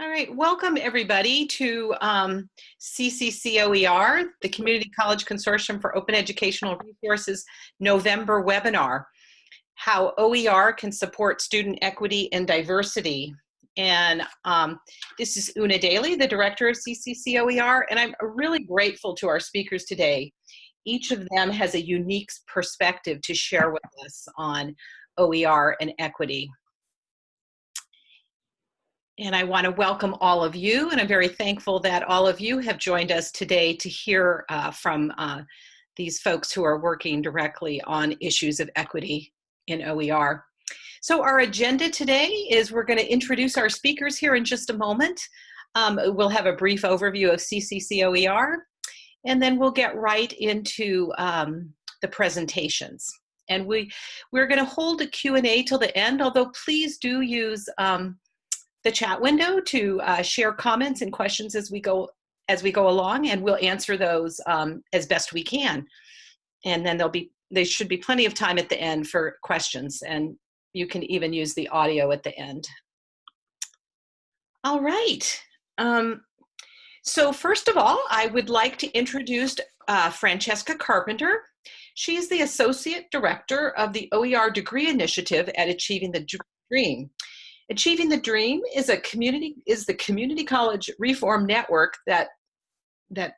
All right, welcome everybody to um, CCCOER, the Community College Consortium for Open Educational Resources November webinar, how OER can support student equity and diversity. And um, this is Una Daly, the director of CCCOER, and I'm really grateful to our speakers today. Each of them has a unique perspective to share with us on OER and equity. And I want to welcome all of you, and I'm very thankful that all of you have joined us today to hear uh, from uh, these folks who are working directly on issues of equity in OER. So our agenda today is we're going to introduce our speakers here in just a moment. Um, we'll have a brief overview of CCCOER, and then we'll get right into um, the presentations. And we, we're going to hold a Q&A till the end, although please do use um, the chat window to uh, share comments and questions as we go as we go along, and we'll answer those um, as best we can. And then there'll be there should be plenty of time at the end for questions, and you can even use the audio at the end. All right. Um, so first of all, I would like to introduce uh, Francesca Carpenter. She's the Associate Director of the OER Degree Initiative at Achieving the Dream. Achieving the Dream is a community is the community college reform network that that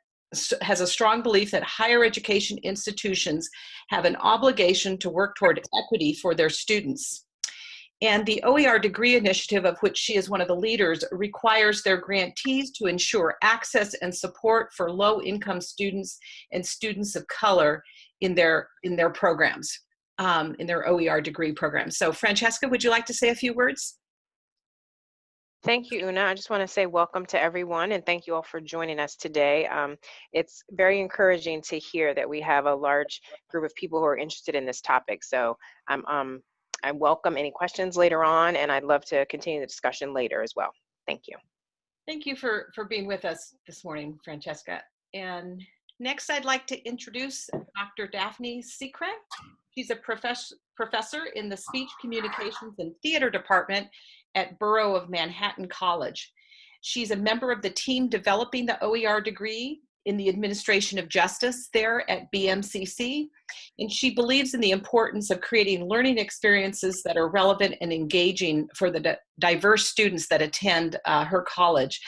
has a strong belief that higher education institutions have an obligation to work toward equity for their students. And the OER degree initiative, of which she is one of the leaders, requires their grantees to ensure access and support for low income students and students of color in their, in their programs, um, in their OER degree programs. So Francesca, would you like to say a few words? Thank you, Una. I just want to say welcome to everyone and thank you all for joining us today. Um, it's very encouraging to hear that we have a large group of people who are interested in this topic. So I'm, um, I welcome any questions later on and I'd love to continue the discussion later as well. Thank you. Thank you for, for being with us this morning, Francesca. And next I'd like to introduce Dr. Daphne Sicre. She's a professor professor in the Speech Communications and Theater Department at Borough of Manhattan College. She's a member of the team developing the OER degree in the administration of justice there at BMCC. And she believes in the importance of creating learning experiences that are relevant and engaging for the diverse students that attend uh, her college.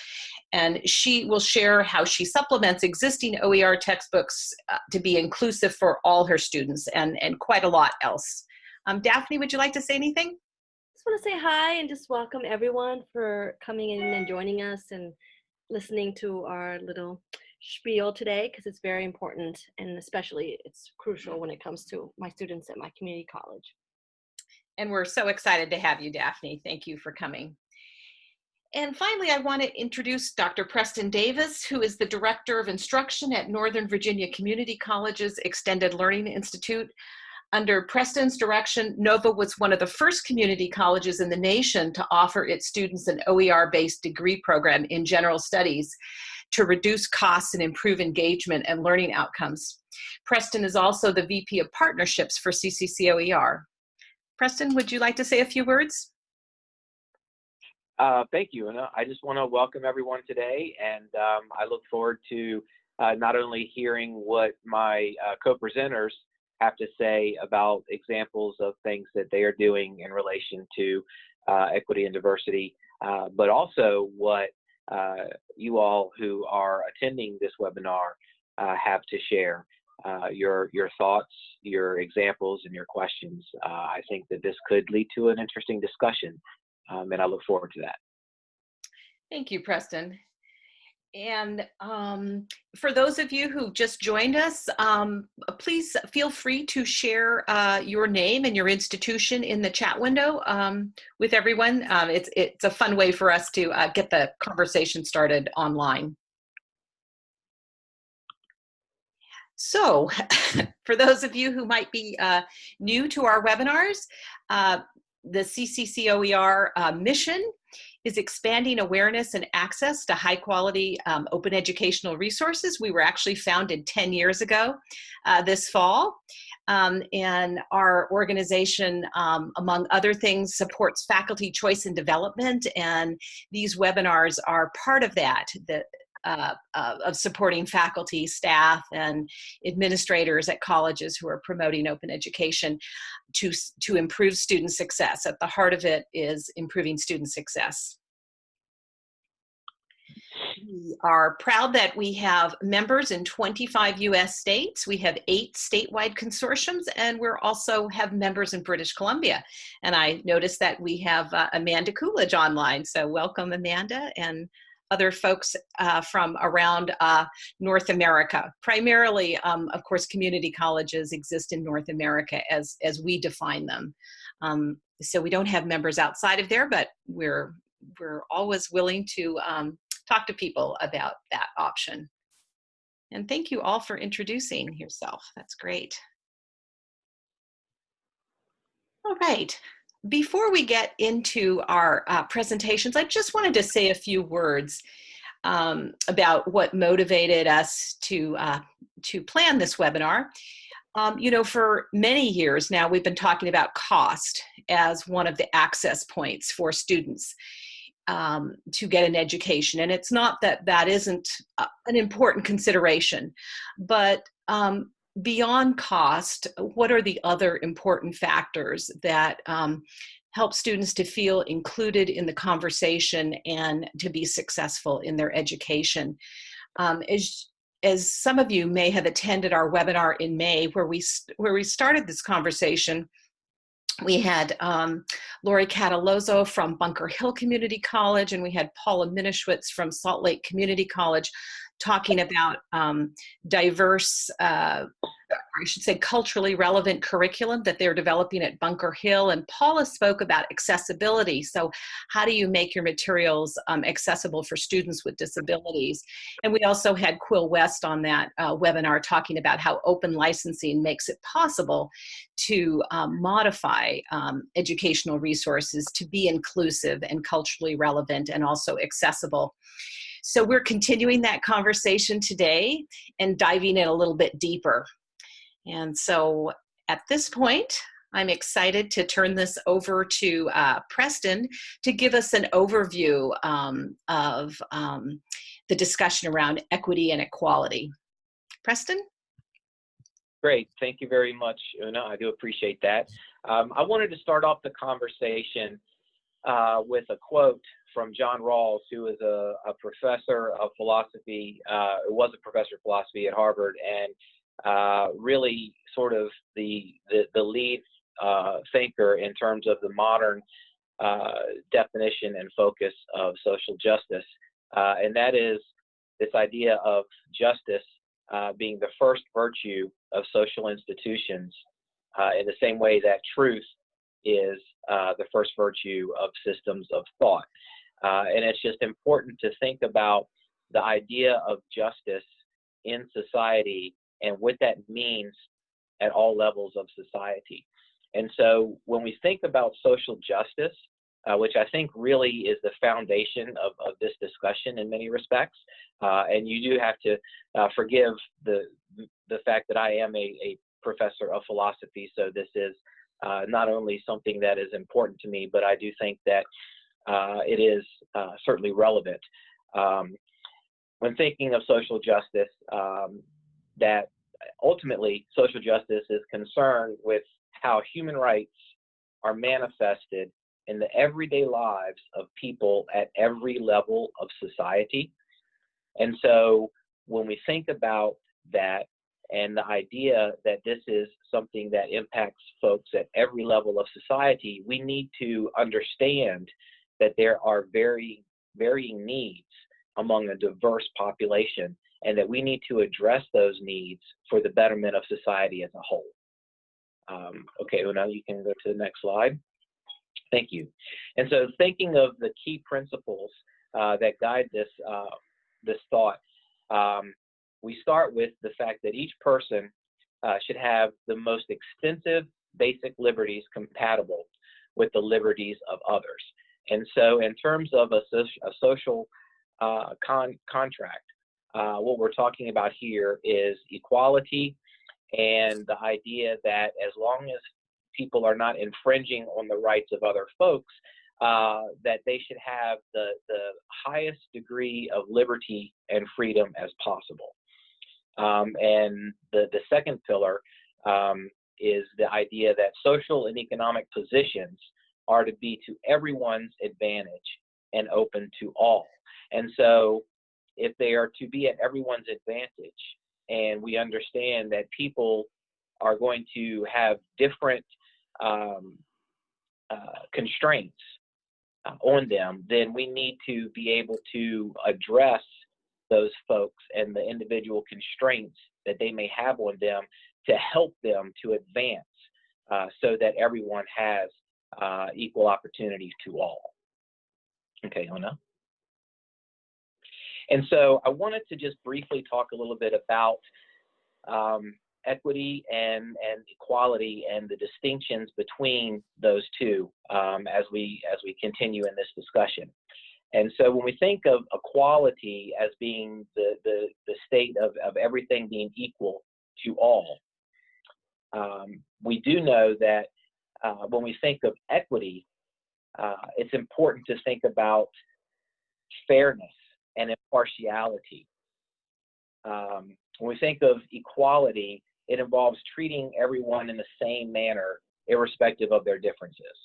And she will share how she supplements existing OER textbooks uh, to be inclusive for all her students and, and quite a lot else. Um, Daphne, would you like to say anything? just want to say hi and just welcome everyone for coming in and joining us and listening to our little spiel today because it's very important and especially it's crucial when it comes to my students at my community college. And we're so excited to have you, Daphne. Thank you for coming. And finally, I want to introduce Dr. Preston Davis, who is the Director of Instruction at Northern Virginia Community College's Extended Learning Institute. Under Preston's direction, Nova was one of the first community colleges in the nation to offer its students an OER-based degree program in general studies to reduce costs and improve engagement and learning outcomes. Preston is also the VP of Partnerships for CCCOER. Preston, would you like to say a few words? Uh, thank you, and I just want to welcome everyone today, and um, I look forward to uh, not only hearing what my uh, co-presenters have to say about examples of things that they are doing in relation to uh, equity and diversity, uh, but also what uh, you all who are attending this webinar have to share. Your your thoughts, your examples, and your questions. I think that this could lead to an interesting discussion, um, and I look forward to that. Thank you, Preston. And um, for those of you who just joined us, um, please feel free to share uh, your name and your institution in the chat window um, with everyone. Um, it's, it's a fun way for us to uh, get the conversation started online. So for those of you who might be uh, new to our webinars, uh, the CCCOER uh, mission is expanding awareness and access to high quality um, open educational resources. We were actually founded 10 years ago uh, this fall. Um, and our organization, um, among other things, supports faculty choice and development. And these webinars are part of that, the, uh, uh, of supporting faculty, staff, and administrators at colleges who are promoting open education to, to improve student success. At the heart of it is improving student success. We are proud that we have members in 25 US states. We have eight statewide consortiums, and we also have members in British Columbia. And I noticed that we have uh, Amanda Coolidge online. So welcome, Amanda, and other folks uh, from around uh, North America. Primarily, um, of course, community colleges exist in North America as, as we define them. Um, so we don't have members outside of there, but we're, we're always willing to um, talk to people about that option. And thank you all for introducing yourself. That's great. All right. Before we get into our uh, presentations, I just wanted to say a few words um, about what motivated us to, uh, to plan this webinar. Um, you know, for many years now, we've been talking about cost as one of the access points for students um, to get an education. And it's not that that isn't uh, an important consideration, but um, beyond cost, what are the other important factors that um, help students to feel included in the conversation and to be successful in their education? Um, as, as some of you may have attended our webinar in May where we, where we started this conversation, we had um, Lori Catalozzo from Bunker Hill Community College, and we had Paula Minischwitz from Salt Lake Community College talking about um, diverse, uh, I should say culturally relevant curriculum that they're developing at Bunker Hill. And Paula spoke about accessibility. So how do you make your materials um, accessible for students with disabilities? And we also had Quill West on that uh, webinar talking about how open licensing makes it possible to um, modify um, educational resources to be inclusive and culturally relevant and also accessible. So we're continuing that conversation today and diving in a little bit deeper. And so at this point, I'm excited to turn this over to uh, Preston to give us an overview um, of um, the discussion around equity and equality. Preston? Great. Thank you very much, Una. I do appreciate that. Um, I wanted to start off the conversation uh, with a quote from John Rawls, who is a, a professor of philosophy, uh, was a professor of philosophy at Harvard, and uh, really sort of the the, the lead uh, thinker in terms of the modern uh, definition and focus of social justice, uh, and that is this idea of justice uh, being the first virtue of social institutions, in the same way that truth is the first virtue of systems of thought. Uh, and it's just important to think about the idea of justice in society and what that means at all levels of society. And so when we think about social justice, uh, which I think really is the foundation of, of this discussion in many respects, uh, and you do have to uh, forgive the the fact that I am a, a professor of philosophy, so this is uh, not only something that is important to me, but I do think that it is uh, certainly relevant. Um, when thinking of social justice, um, that ultimately social justice is concerned with how human rights are manifested in the everyday lives of people at every level of society. And so when we think about that and the idea that this is something that impacts folks at every level of society, we need to understand that there are very varying needs among a diverse population and that we need to address those needs for the betterment of society as a whole. Um, okay, well now you can go to the next slide. Thank you. And so thinking of the key principles uh, that guide this, uh, this thought, um, we start with the fact that each person uh, should have the most extensive basic liberties compatible with the liberties of others. And so, in terms of a, a social uh, con contract, uh, what we're talking about here is equality and the idea that as long as people are not infringing on the rights of other folks, uh, that they should have the, the highest degree of liberty and freedom as possible. Um, and the, the second pillar um, is the idea that social and economic positions are to be to everyone's advantage and open to all. And so, if they are to be at everyone's advantage, and we understand that people are going to have different um, uh, constraints uh, on them, then we need to be able to address those folks and the individual constraints that they may have on them to help them to advance uh, so that everyone has uh, equal opportunities to all. Okay, Una. And so I wanted to just briefly talk a little bit about um, equity and, and equality and the distinctions between those two um, as we as we continue in this discussion. And so when we think of equality as being the, the, the state of, of everything being equal to all, um, we do know that uh, when we think of equity, uh, it's important to think about fairness and impartiality. Um, when we think of equality, it involves treating everyone in the same manner, irrespective of their differences.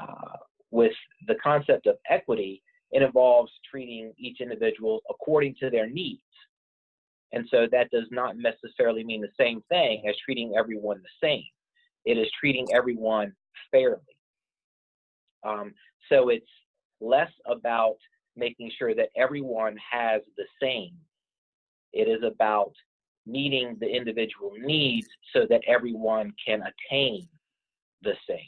Uh, with the concept of equity, it involves treating each individual according to their needs. And so that does not necessarily mean the same thing as treating everyone the same. It is treating everyone fairly. Um, so it's less about making sure that everyone has the same. It is about meeting the individual needs so that everyone can attain the same.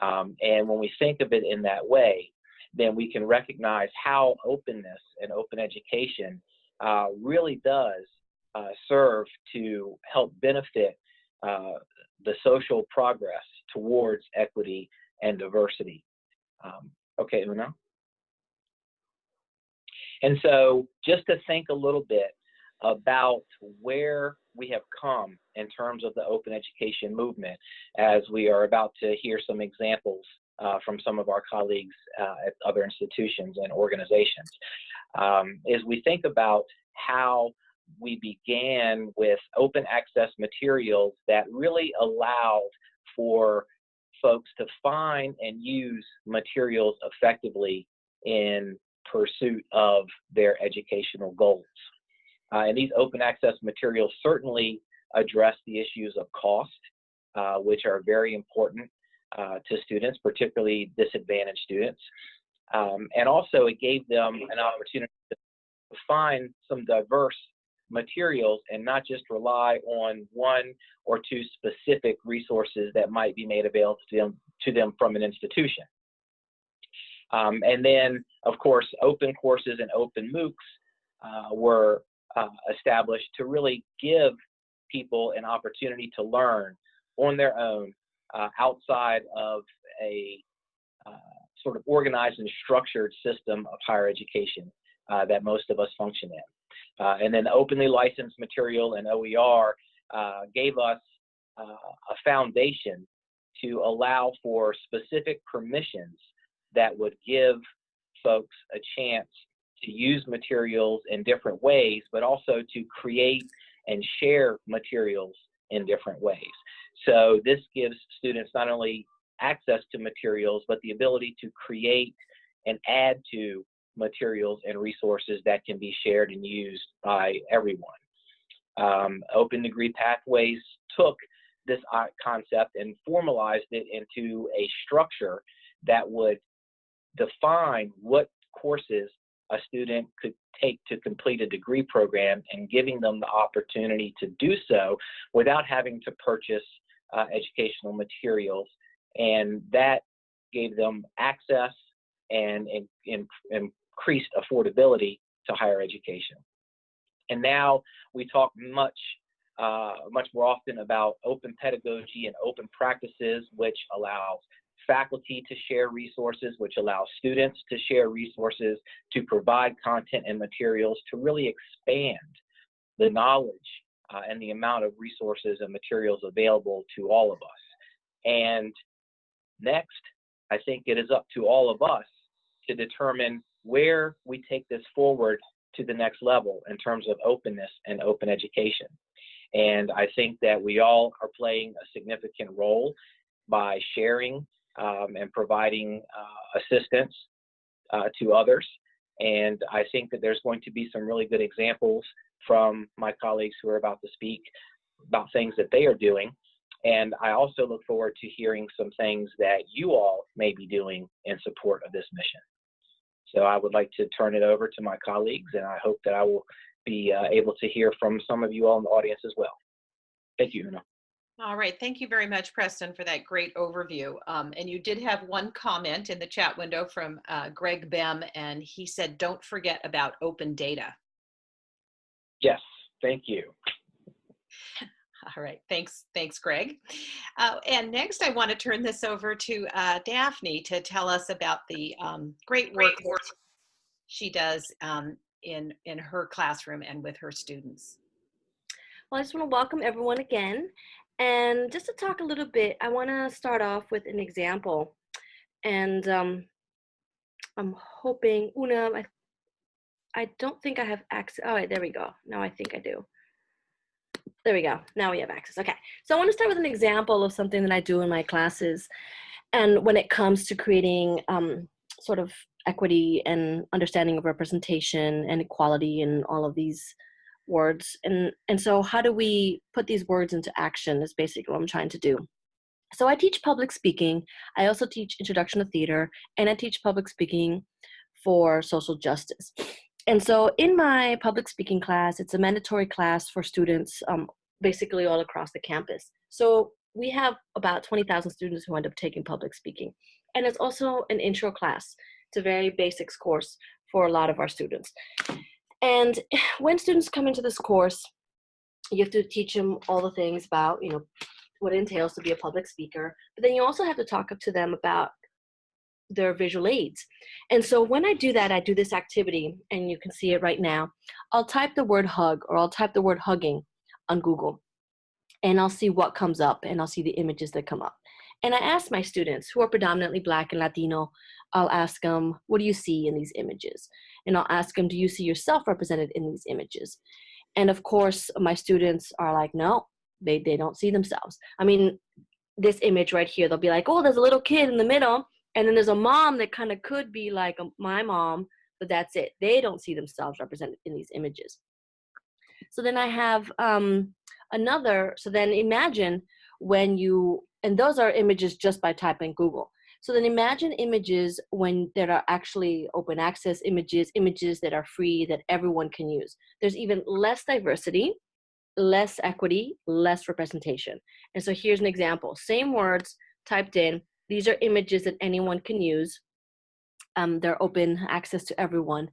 Um, and when we think of it in that way, then we can recognize how openness and open education uh, really does uh, serve to help benefit uh, the social progress towards equity and diversity. Um, okay, Una? And so just to think a little bit about where we have come in terms of the open education movement as we are about to hear some examples uh, from some of our colleagues uh, at other institutions and organizations. Um, is we think about how we began with open access materials that really allowed for folks to find and use materials effectively in pursuit of their educational goals. Uh, and these open access materials certainly address the issues of cost, uh, which are very important uh, to students, particularly disadvantaged students. Um, and also it gave them an opportunity to find some diverse materials and not just rely on one or two specific resources that might be made available to them, to them from an institution. Um, and then, of course, open courses and open MOOCs uh, were uh, established to really give people an opportunity to learn on their own uh, outside of a uh, sort of organized and structured system of higher education uh, that most of us function in. Uh, and then openly licensed material and OER uh, gave us uh, a foundation to allow for specific permissions that would give folks a chance to use materials in different ways, but also to create and share materials in different ways. So this gives students not only access to materials, but the ability to create and add to materials and resources that can be shared and used by everyone. Um, open degree pathways took this concept and formalized it into a structure that would define what courses a student could take to complete a degree program and giving them the opportunity to do so without having to purchase uh, educational materials. And that gave them access and, and, and, increased affordability to higher education. And now we talk much, uh, much more often about open pedagogy and open practices, which allows faculty to share resources, which allows students to share resources, to provide content and materials to really expand the knowledge uh, and the amount of resources and materials available to all of us. And next, I think it is up to all of us to determine where we take this forward to the next level in terms of openness and open education. And I think that we all are playing a significant role by sharing um, and providing uh, assistance uh, to others. And I think that there's going to be some really good examples from my colleagues who are about to speak about things that they are doing. And I also look forward to hearing some things that you all may be doing in support of this mission. So I would like to turn it over to my colleagues, and I hope that I will be uh, able to hear from some of you all in the audience as well. Thank you, Una. All right, thank you very much, Preston, for that great overview. Um, and you did have one comment in the chat window from uh, Greg Bem, and he said, don't forget about open data. Yes, thank you. All right, thanks, thanks, Greg. Uh, and next, I want to turn this over to uh, Daphne to tell us about the um, great work she does um, in in her classroom and with her students. Well, I just want to welcome everyone again. And just to talk a little bit, I want to start off with an example. And um, I'm hoping, Una, I, I don't think I have access. Oh, there we go. Now I think I do. There we go. Now we have access. Okay. So I want to start with an example of something that I do in my classes. And when it comes to creating um, sort of equity and understanding of representation and equality and all of these words and and so how do we put these words into action is basically what i'm trying to do so i teach public speaking i also teach introduction to theater and i teach public speaking for social justice and so in my public speaking class it's a mandatory class for students um, basically all across the campus. So we have about 20000 students who end up taking public speaking. And it's also an intro class. It's a very basics course for a lot of our students. And when students come into this course, you have to teach them all the things about, you know, what it entails to be a public speaker. But then you also have to talk up to them about their visual aids. And so when I do that, I do this activity, and you can see it right now. I'll type the word hug or I'll type the word hugging on Google, and I'll see what comes up, and I'll see the images that come up. And I ask my students who are predominantly Black and Latino, I'll ask them, what do you see in these images? and I'll ask them, do you see yourself represented in these images? And of course, my students are like, no, they, they don't see themselves. I mean, this image right here, they'll be like, oh, there's a little kid in the middle, and then there's a mom that kind of could be like a, my mom, but that's it. They don't see themselves represented in these images. So then I have um, another, so then imagine when you, and those are images just by typing Google. So then imagine images when there are actually open access images, images that are free that everyone can use. There's even less diversity, less equity, less representation. And so here's an example. Same words typed in. These are images that anyone can use. Um, they're open access to everyone.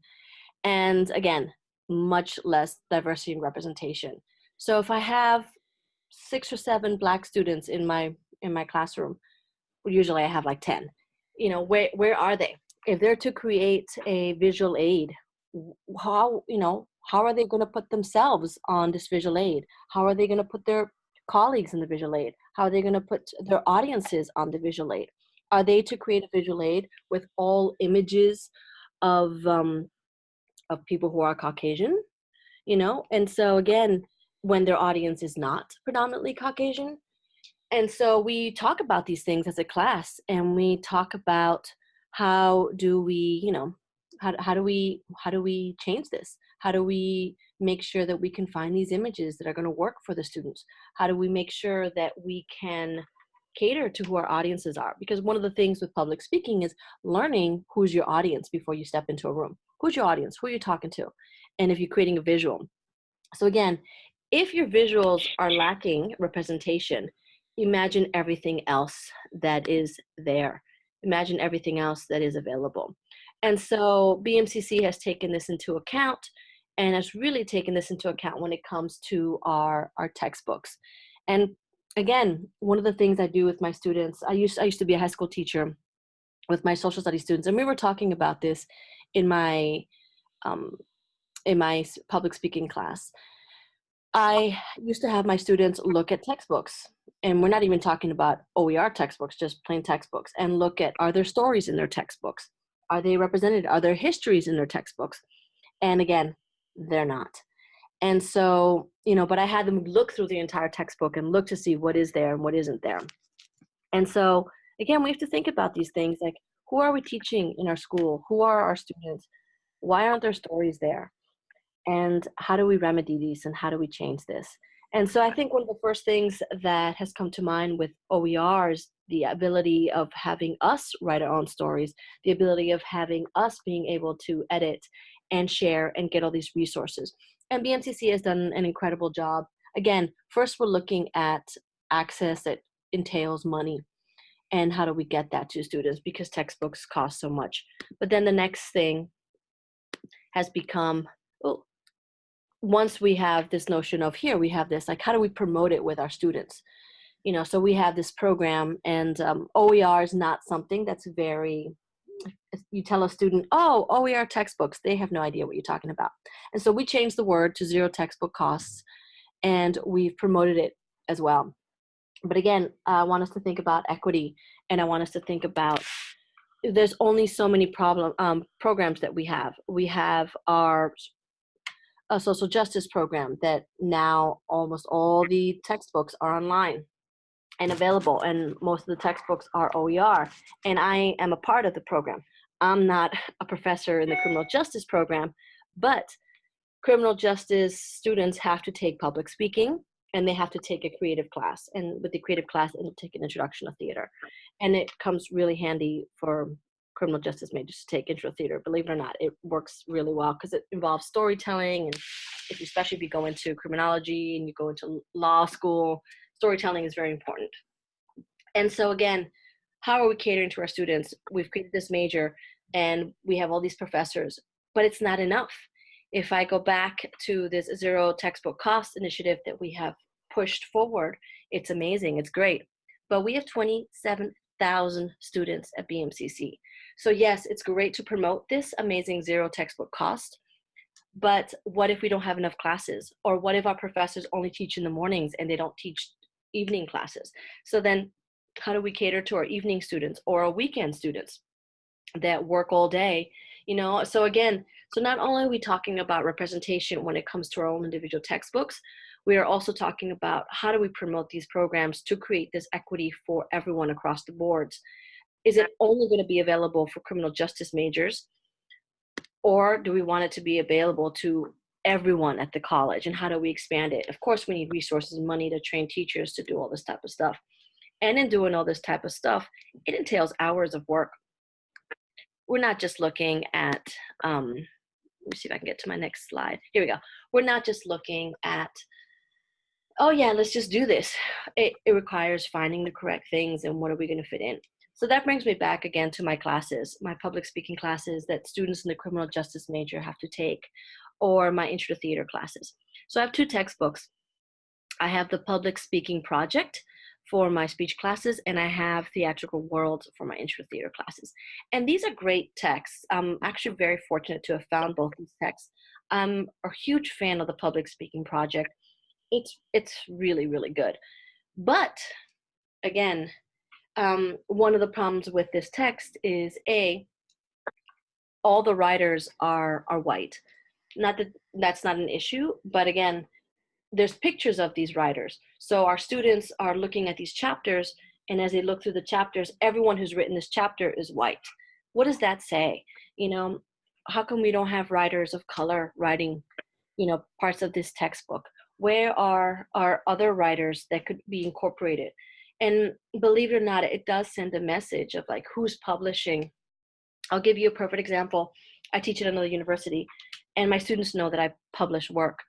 And again, much less diversity and representation. So if I have six or seven black students in my in my classroom, usually I have like 10. You know, where, where are they? If they're to create a visual aid, how, you know, how are they going to put themselves on this visual aid? How are they going to put their colleagues in the visual aid? How are they going to put their audiences on the visual aid? Are they to create a visual aid with all images of um, of people who are Caucasian? You know, and so again, when their audience is not predominantly Caucasian, and so we talk about these things as a class and we talk about how do we you know how, how do we how do we change this how do we make sure that we can find these images that are going to work for the students? How do we make sure that we can cater to who our audiences are? Because one of the things with public speaking is learning who's your audience before you step into a room. Who's your audience? Who are you talking to? And if you're creating a visual. So again if your visuals are lacking representation imagine everything else that is there. Imagine everything else that is available. And so BMCC has taken this into account and has really taken this into account when it comes to our, our textbooks. And again, one of the things I do with my students, I used, I used to be a high school teacher with my social studies students, and we were talking about this in my, um, in my public speaking class. I used to have my students look at textbooks, and we're not even talking about OER textbooks, just plain textbooks, and look at are there stories in their textbooks? Are they represented? Are there histories in their textbooks? And again, they're not. And so, you know, but I had them look through the entire textbook and look to see what is there and what isn't there. And so, again, we have to think about these things like who are we teaching in our school? Who are our students? Why aren't there stories there? And how do we remedy these and how do we change this? And so I think one of the first things that has come to mind with OER is the ability of having us write our own stories, the ability of having us being able to edit and share and get all these resources. And BMCC has done an incredible job. Again, first we're looking at access that entails money and how do we get that to students because textbooks cost so much. But then the next thing has become, well, once we have this notion of here, we have this, like how do we promote it with our students? You know, so we have this program and um, OER is not something that's very you tell a student, oh, OER textbooks, they have no idea what you're talking about. And so we changed the word to zero textbook costs and we've promoted it as well. But again, I want us to think about equity and I want us to think about there's only so many problem um, programs that we have. We have our a social justice program that now almost all the textbooks are online and available and most of the textbooks are OER and I am a part of the program. I'm not a professor in the criminal justice program, but criminal justice students have to take public speaking and they have to take a creative class. And with the creative class, they'll take an introduction to theater. And it comes really handy for criminal justice majors to take intro theater. Believe it or not, it works really well because it involves storytelling. And if you, especially if you go into criminology and you go into law school, storytelling is very important. And so again, how are we catering to our students? We've created this major and we have all these professors, but it's not enough. If I go back to this zero textbook cost initiative that we have pushed forward, it's amazing, it's great. But we have 27,000 students at BMCC. So yes, it's great to promote this amazing zero textbook cost, but what if we don't have enough classes? Or what if our professors only teach in the mornings and they don't teach evening classes? So then how do we cater to our evening students or our weekend students that work all day you know so again so not only are we talking about representation when it comes to our own individual textbooks we are also talking about how do we promote these programs to create this equity for everyone across the boards is it only going to be available for criminal justice majors or do we want it to be available to everyone at the college and how do we expand it of course we need resources and money to train teachers to do all this type of stuff and in doing all this type of stuff, it entails hours of work. We're not just looking at, um, let me see if I can get to my next slide. Here we go. We're not just looking at, oh yeah, let's just do this. It, it requires finding the correct things and what are we gonna fit in. So that brings me back again to my classes, my public speaking classes that students in the criminal justice major have to take, or my intro to theater classes. So I have two textbooks. I have the public speaking project, for my speech classes and I have Theatrical World for my intro theater classes. And these are great texts. I'm actually very fortunate to have found both these texts. I'm a huge fan of the public speaking project. It's, it's really, really good. But again, um, one of the problems with this text is A, all the writers are, are white. Not that that's not an issue, but again, there's pictures of these writers. So our students are looking at these chapters and as they look through the chapters, everyone who's written this chapter is white. What does that say? You know, how come we don't have writers of color writing, you know, parts of this textbook? Where are our other writers that could be incorporated? And believe it or not, it does send a message of like who's publishing. I'll give you a perfect example. I teach at another university and my students know that I publish work.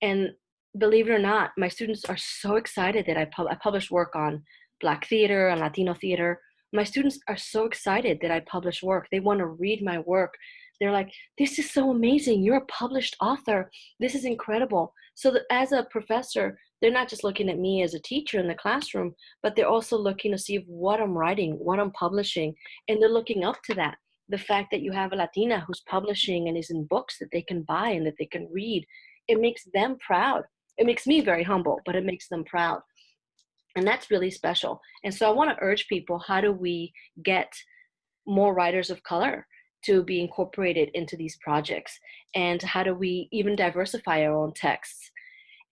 And believe it or not, my students are so excited that I, pub I publish work on Black theater and Latino theater. My students are so excited that I publish work. They want to read my work. They're like, this is so amazing. You're a published author. This is incredible. So as a professor, they're not just looking at me as a teacher in the classroom, but they're also looking to see what I'm writing, what I'm publishing, and they're looking up to that. The fact that you have a Latina who's publishing and is in books that they can buy and that they can read, it makes them proud it makes me very humble, but it makes them proud. And that's really special. And so I want to urge people how do we get more writers of color to be incorporated into these projects? And how do we even diversify our own texts?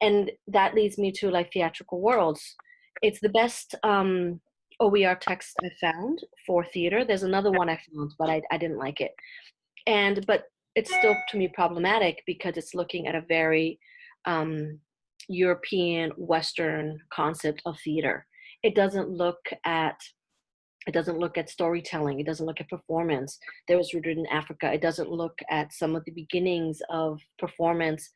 And that leads me to like theatrical worlds. It's the best um, OER text I found for theater. There's another one I found, but I, I didn't like it. And but it's still to me problematic because it's looking at a very um, European Western concept of theater. It doesn't look at it doesn't look at storytelling. It doesn't look at performance that was rooted in Africa. It doesn't look at some of the beginnings of performance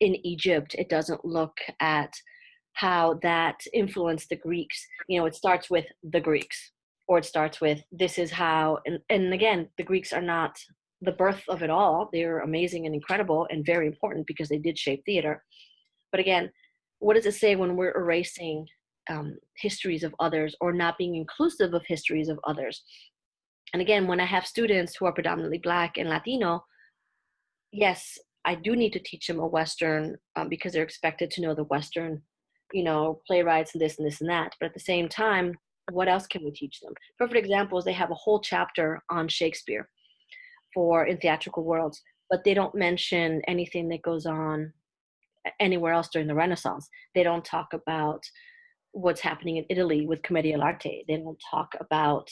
in Egypt. It doesn't look at how that influenced the Greeks. You know, it starts with the Greeks, or it starts with this is how, and, and again, the Greeks are not the birth of it all. They're amazing and incredible and very important because they did shape theater. But again, what does it say when we're erasing um, histories of others or not being inclusive of histories of others? And again, when I have students who are predominantly Black and Latino, yes, I do need to teach them a Western um, because they're expected to know the Western, you know, playwrights and this and this and that. But at the same time, what else can we teach them? Perfect example is they have a whole chapter on Shakespeare for in theatrical worlds, but they don't mention anything that goes on anywhere else during the Renaissance. They don't talk about what's happening in Italy with Commedia dell'arte. They don't talk about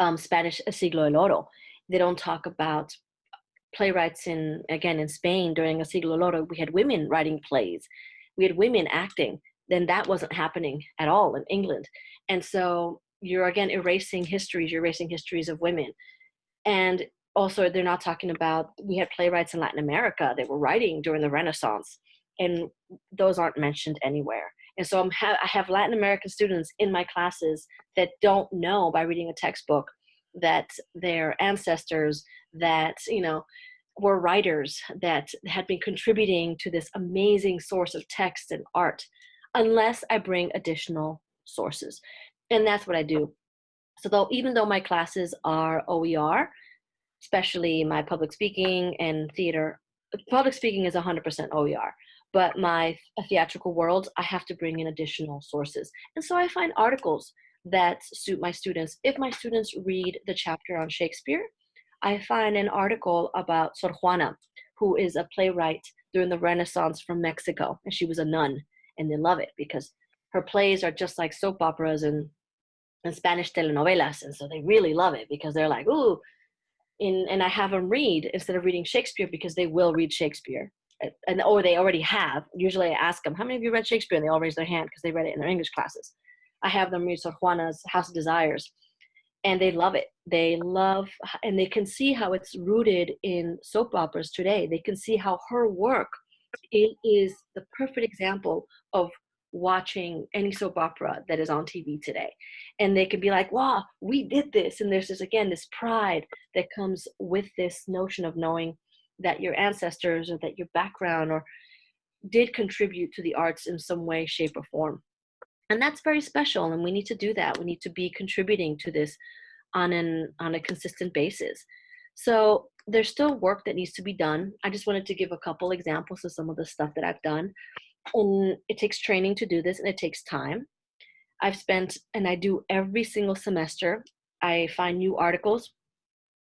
um, Spanish Siglo del Oro. They don't talk about playwrights in again in Spain during a Siglo del Oro. We had women writing plays. We had women acting. Then that wasn't happening at all in England. And so you're again erasing histories. You're erasing histories of women. And also, they're not talking about we had playwrights in Latin America that were writing during the Renaissance, and those aren't mentioned anywhere. And so ha- I have Latin American students in my classes that don't know by reading a textbook that their ancestors that you know were writers that had been contributing to this amazing source of text and art unless I bring additional sources. And that's what I do. So though even though my classes are OER, especially my public speaking and theater, public speaking is 100% OER, but my theatrical world, I have to bring in additional sources. And so I find articles that suit my students. If my students read the chapter on Shakespeare, I find an article about Sor Juana, who is a playwright during the Renaissance from Mexico, and she was a nun, and they love it because her plays are just like soap operas and, and Spanish telenovelas, and so they really love it because they're like, ooh, in, and I have them read instead of reading Shakespeare because they will read Shakespeare, eh, and or they already have. Usually, I ask them, "How many of you read Shakespeare?" And they all raise their hand because they read it in their English classes. I have them read Sor Juana's House of Desires, and they love it. They love, and they can see how it's rooted in soap operas today. They can see how her work it is the perfect example of watching any soap opera that is on TV today. And they can be like, wow, we did this. And there's this, again, this pride that comes with this notion of knowing that your ancestors or that your background or did contribute to the arts in some way, shape, or form and that's very special and we need to do that. We need to be contributing to this on an on a consistent basis. So there's still work that needs to be done. I just wanted to give a couple examples of some of the stuff that i've done. And it takes training to do this and it takes time. I've spent and i do every single semester i find new articles.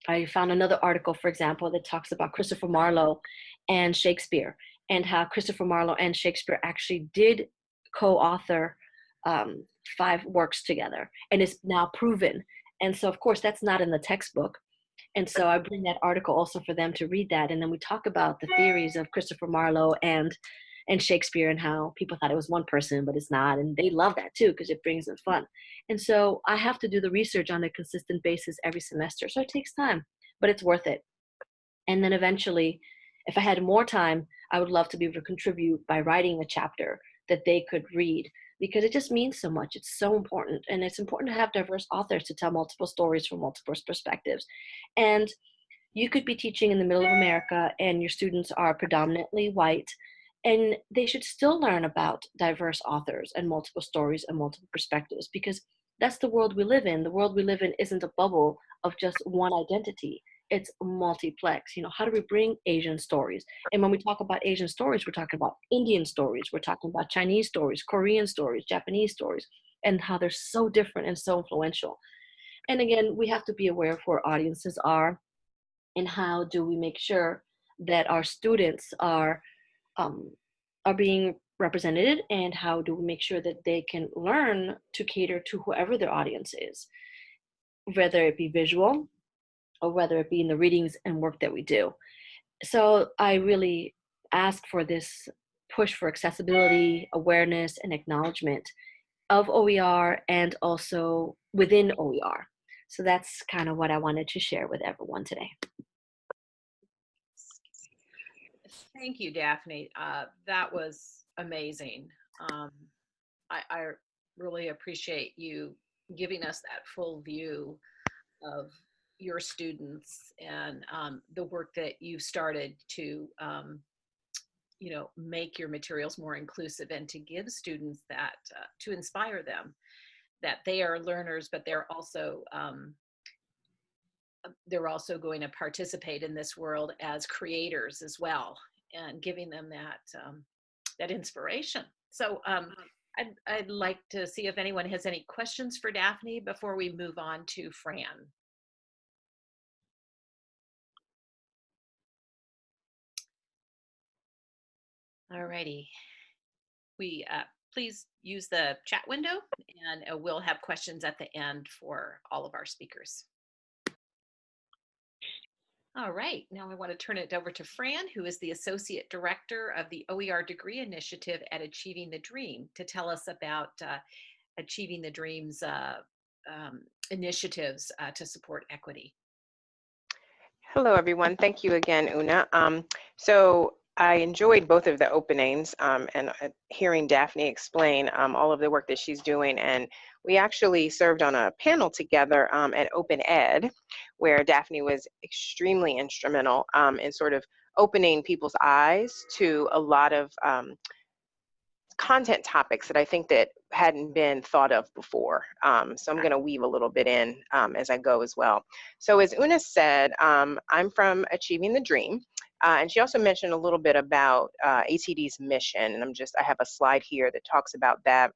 I found another article for example that talks about christopher marlowe and shakespeare and how christopher marlowe and shakespeare actually did co-author um, five works together and it's now proven. And so of course that's not in the textbook. And so i bring that article also for them to read that and then we talk about the theories of christopher marlowe and and shakespeare and how people thought it was one person but it's not and they love that too because it brings them fun. And so i have to do the research on a consistent basis every semester so it takes time but it's worth it. And then eventually if i had more time i would love to be able to contribute by writing a chapter that they could read because it just means so much. It's so important. And it's important to have diverse authors to tell multiple stories from multiple perspectives. And you could be teaching in the middle of America and your students are predominantly white and they should still learn about diverse authors and multiple stories and multiple perspectives because that's the world we live in. The world we live in isn't a bubble of just one identity. It's multiplex. You know, how do we bring Asian stories? And when we talk about Asian stories, we're talking about Indian stories, we're talking about Chinese stories, Korean stories, Japanese stories, and how they're so different and so influential. And again, we have to be aware of where audiences are and how do we make sure that our students are um, are being represented and how do we make sure that they can learn to cater to whoever their audience is whether it be visual or whether it be in the readings and work that we do so i really ask for this push for accessibility awareness and acknowledgement of oer and also within oer so that's kind of what i wanted to share with everyone today Thank you, Daphne. Uh, that was amazing. Um, I, I really appreciate you giving us that full view of your students and um, the work that you've started to, um, you know, make your materials more inclusive and to give students that, uh, to inspire them that they are learners, but they're also um, they're also going to participate in this world as creators as well and giving them that um, that inspiration. So um, I'd, I'd like to see if anyone has any questions for Daphne before we move on to Fran. All righty. We uh, please use the chat window and uh, we'll have questions at the end for all of our speakers. All right, now I want to turn it over to Fran, who is the Associate Director of the OER Degree Initiative at Achieving the Dream, to tell us about uh, Achieving the Dream's uh, um, initiatives uh, to support equity. Hello, everyone. Thank you again, Una. Um, so I enjoyed both of the openings um, and uh, hearing Daphne explain um, all of the work that she's doing. And we actually served on a panel together um, at Open Ed, where Daphne was extremely instrumental um, in sort of opening people's eyes to a lot of um, content topics that I think that hadn't been thought of before. Um, so I'm going to weave a little bit in um, as I go as well. So as Una said, um, I'm from Achieving the Dream. Uh, and she also mentioned a little bit about uh, mission, and I'm just, I have a slide here that talks about that.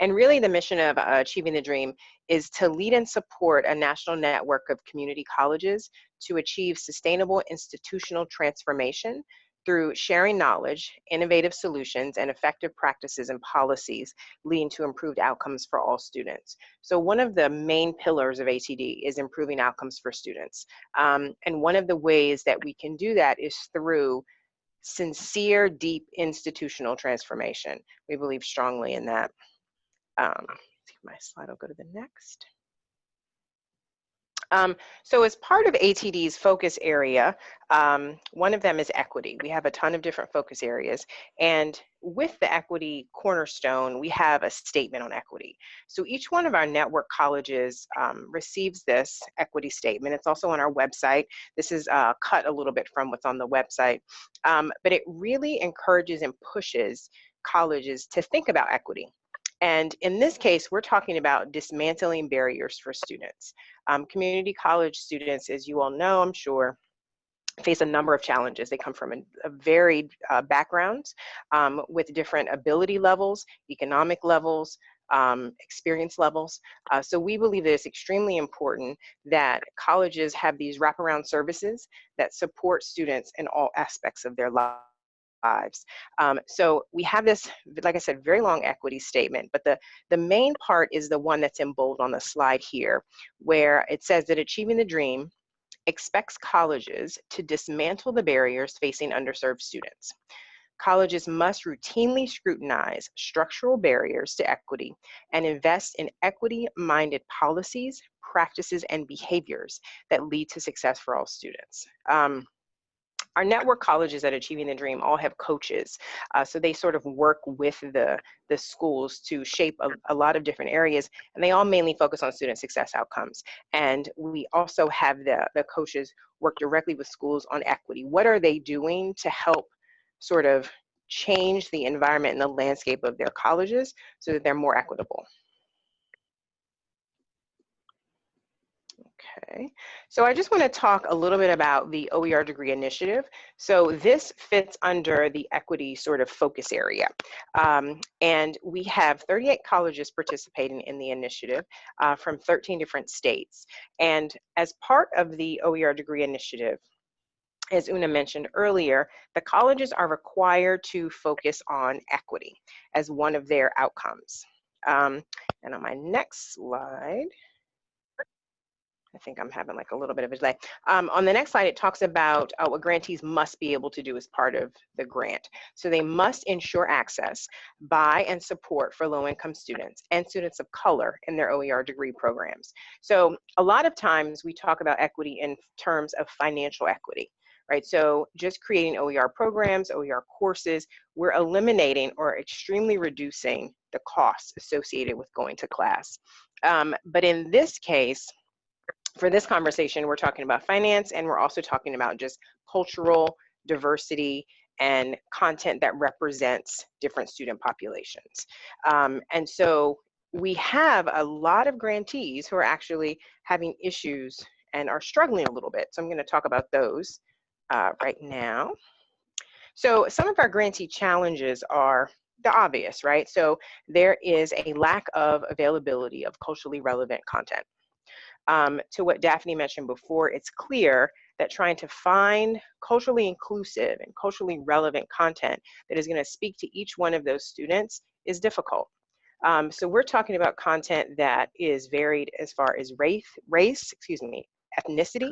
And really the mission of uh, Achieving the Dream is to lead and support a national network of community colleges to achieve sustainable institutional transformation through sharing knowledge, innovative solutions, and effective practices and policies leading to improved outcomes for all students. So one of the main pillars of ATD is improving outcomes for students. Um, and one of the ways that we can do that is through sincere, deep institutional transformation. We believe strongly in that. Um, my slide will go to the next. Um, so as part of ATD's focus area, um, one of them is equity. We have a ton of different focus areas. And with the equity cornerstone, we have a statement on equity. So each one of our network colleges um, receives this equity statement. It's also on our website. This is uh, cut a little bit from what's on the website. Um, but it really encourages and pushes colleges to think about equity. And in this case, we're talking about dismantling barriers for students. Um, community college students, as you all know, I'm sure, face a number of challenges. They come from a, a varied uh, backgrounds um, with different ability levels, economic levels, um, experience levels. Uh, so we believe that it's extremely important that colleges have these wraparound services that support students in all aspects of their lives lives. Um, so we have this, like I said, very long equity statement, but the, the main part is the one that's in bold on the slide here, where it says that Achieving the Dream expects colleges to dismantle the barriers facing underserved students. Colleges must routinely scrutinize structural barriers to equity and invest in equity-minded policies, practices, and behaviors that lead to success for all students. Um, our network colleges at Achieving the Dream all have coaches. Uh, so they sort of work with the, the schools to shape a, a, lot of different areas, and they all mainly focus on student success outcomes. And we also have the, the coaches work directly with schools on equity. What are they doing to help sort of change the environment and the landscape of their colleges so that they're more equitable? Okay, so I just want to talk a little bit about the OER degree initiative. So this fits under the equity sort of focus area. Um, and we have 38 colleges participating in the initiative uh, from 13 different states. And as part of the OER degree initiative, as Una mentioned earlier, the colleges are required to focus on equity as one of their outcomes. Um, and on my next slide, I think I'm having like a little bit of a delay. Um, on the next slide, it talks about uh, what grantees must be able to do as part of the grant. So they must ensure access by and support for low-income students and students of color in their OER degree programs. So a lot of times we talk about equity in terms of financial equity right? So just creating OER programs, OER courses, we're eliminating or extremely reducing the costs associated with going to class. Um, but in this case, for this conversation, we're talking about finance and we're also talking about just cultural diversity and content that represents different student populations. Um, and so we have a lot of grantees who are actually having issues and are struggling a little bit. So I'm gonna talk about those uh, right now. So some of our grantee challenges are the obvious, right? So there is a lack of availability of culturally relevant content um, to what Daphne mentioned before, it's clear that trying to find culturally inclusive and culturally relevant content that is going to speak to each one of those students is difficult. Um, so we're talking about content that is varied as far as race, race, excuse me, ethnicity,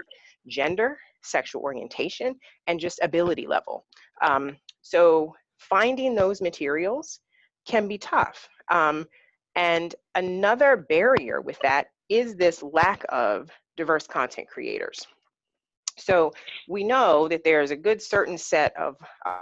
gender, sexual orientation, and just ability level. Um, so finding those materials can be tough. Um, and another barrier with that is this lack of diverse content creators. So we know that there's a good certain set of uh,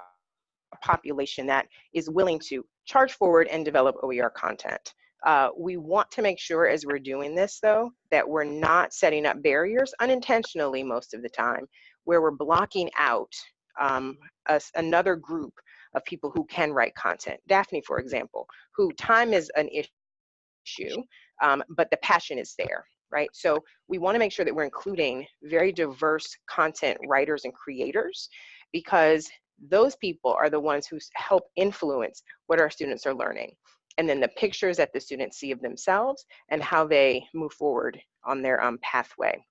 population that is willing to charge forward and develop OER content. Uh, we want to make sure as we're doing this though, that we're not setting up barriers unintentionally most of the time, where we're blocking out um, a, another group of people who can write content. Daphne, for example, who time is an issue, um, but the passion is there, right? So we want to make sure that we're including very diverse content writers and creators because those people are the ones who help influence what our students are learning. And then the pictures that the students see of themselves and how they move forward on their um, pathway.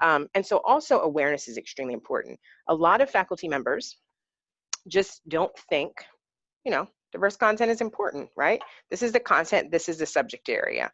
Um, and so also awareness is extremely important. A lot of faculty members just don't think, you know, diverse content is important, right? This is the content, this is the subject area.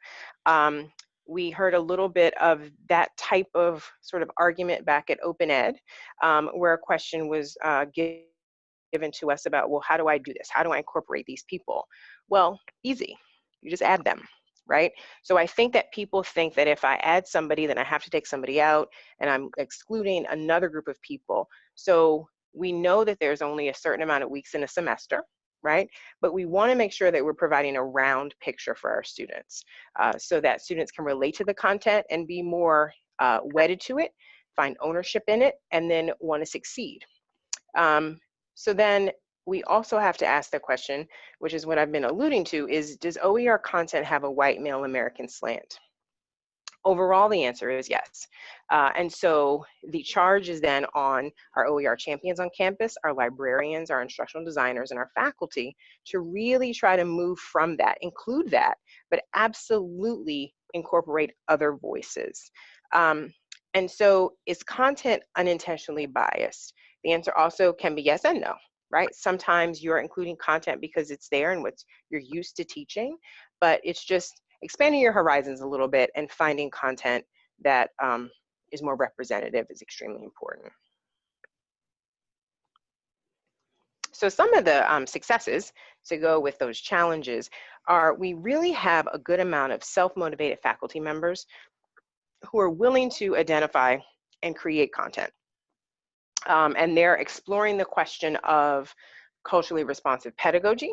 Um, we heard a little bit of that type of sort of argument back at Open Ed, um, where a question was uh, given to us about, well, how do I do this? How do I incorporate these people? Well, easy, you just add them, right? So I think that people think that if I add somebody, then I have to take somebody out and I'm excluding another group of people. So we know that there's only a certain amount of weeks in a semester, right? But we want to make sure that we're providing a round picture for our students uh, so that students can relate to the content and be more uh, wedded to it, find ownership in it, and then want to succeed. Um, so then we also have to ask the question, which is what I've been alluding to, is does OER content have a white male American slant? Overall, the answer is yes. Uh, and so the charge is then on our OER champions on campus, our librarians, our instructional designers, and our faculty to really try to move from that, include that, but absolutely incorporate other voices. Um, and so is content unintentionally biased? The answer also can be yes and no, right? Sometimes you're including content because it's there and what you're used to teaching, but it's just expanding your horizons a little bit and finding content that um, is more representative is extremely important. So some of the um, successes to go with those challenges are we really have a good amount of self-motivated faculty members who are willing to identify and create content. Um, and they're exploring the question of culturally responsive pedagogy.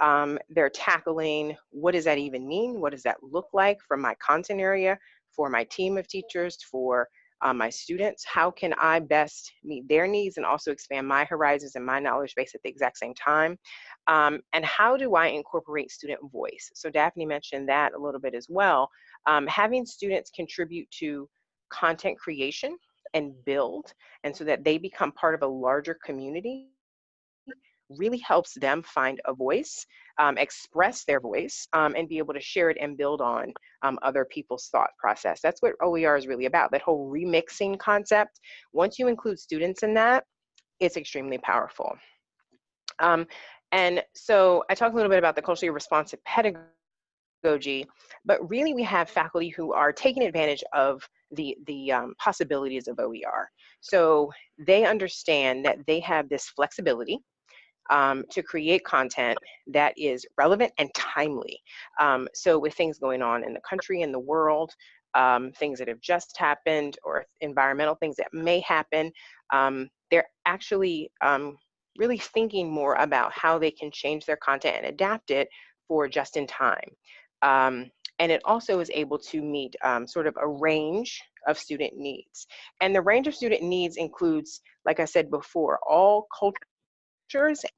Um, they're tackling what does that even mean? What does that look like for my content area, for my team of teachers, for uh, my students? How can I best meet their needs and also expand my horizons and my knowledge base at the exact same time? Um, and how do I incorporate student voice? So Daphne mentioned that a little bit as well. Um, having students contribute to content creation and build, and so that they become part of a larger community really helps them find a voice, um, express their voice, um, and be able to share it and build on um, other people's thought process. That's what OER is really about, that whole remixing concept. Once you include students in that, it's extremely powerful. Um, and so I talked a little bit about the culturally responsive pedagogy, but really we have faculty who are taking advantage of the, the um, possibilities of OER. So they understand that they have this flexibility um, to create content that is relevant and timely. Um, so with things going on in the country and the world, um, things that have just happened or environmental things that may happen, um, they're actually um, really thinking more about how they can change their content and adapt it for just in time. Um, and it also is able to meet sort of a range of student needs. And the range of student needs includes, like I said before, all cultural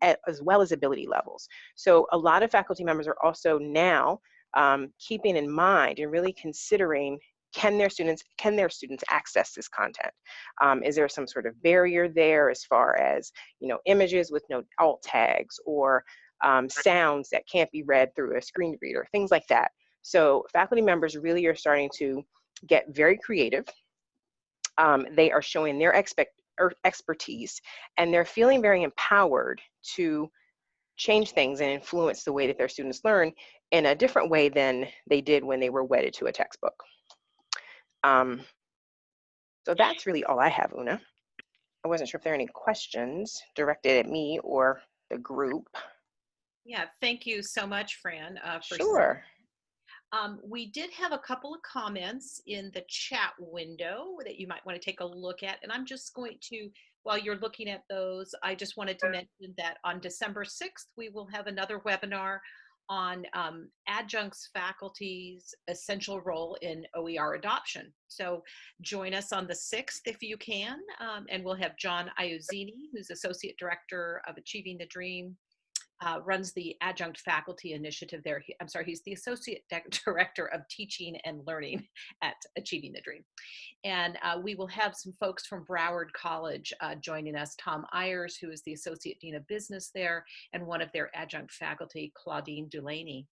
as well as ability levels. So a lot of faculty members are also now um, keeping in mind and really considering can their students can their students access this content? Um, is there some sort of barrier there as far as you know images with no alt tags or um, sounds that can't be read through a screen reader things like that? So faculty members really are starting to get very creative. Um, they are showing their expect expertise and they're feeling very empowered to change things and influence the way that their students learn in a different way than they did when they were wedded to a textbook. Um, so that's really all I have, Una. I wasn't sure if there are any questions directed at me or the group. Yeah, thank you so much, Fran. Uh, for sure. Um, we did have a couple of comments in the chat window that you might want to take a look at. And I'm just going to, while you're looking at those, I just wanted to mention that on December 6th, we will have another webinar on um, adjuncts faculty's essential role in OER adoption. So join us on the 6th if you can, um, and we'll have John Iuzzini, who's Associate Director of Achieving the Dream uh, runs the adjunct faculty initiative there. He, I'm sorry, he's the associate director of teaching and learning at Achieving the Dream. And uh, we will have some folks from Broward College uh, joining us, Tom Ayers, who is the associate dean of business there, and one of their adjunct faculty, Claudine Delaney.